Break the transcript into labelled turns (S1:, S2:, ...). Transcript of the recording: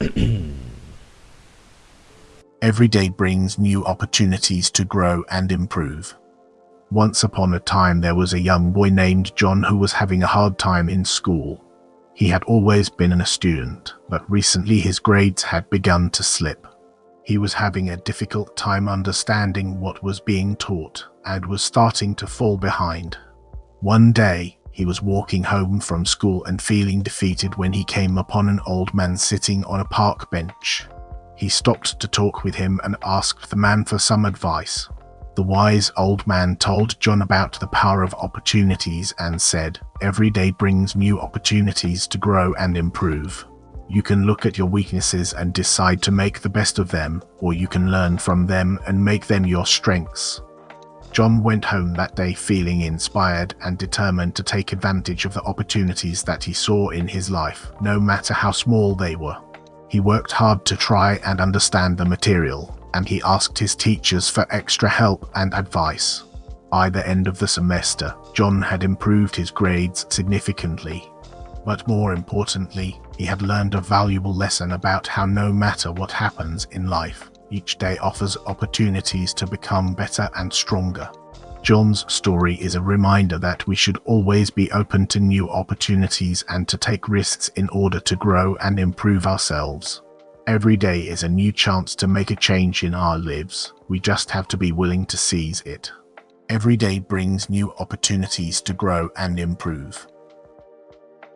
S1: Every day brings new opportunities to grow and improve. Once upon a time there was a young boy named John who was having a hard time in school. He had always been an a student, but recently his grades had begun to slip. He was having a difficult time understanding what was being taught and was starting to fall behind. One day, he was walking home from school and feeling defeated when he came upon an old man sitting on a park bench. He stopped to talk with him and asked the man for some advice. The wise old man told John about the power of opportunities and said, Every day brings new opportunities to grow and improve. You can look at your weaknesses and decide to make the best of them, or you can learn from them and make them your strengths. John went home that day feeling inspired and determined to take advantage of the opportunities that he saw in his life, no matter how small they were. He worked hard to try and understand the material, and he asked his teachers for extra help and advice. By the end of the semester, John had improved his grades significantly. But more importantly, he had learned a valuable lesson about how no matter what happens in life, each day offers opportunities to become better and stronger. John's story is a reminder that we should always be open to new opportunities and to take risks in order to grow and improve ourselves. Every day is a new chance to make a change in our lives. We just have to be willing to seize it. Every day brings new opportunities to grow and improve.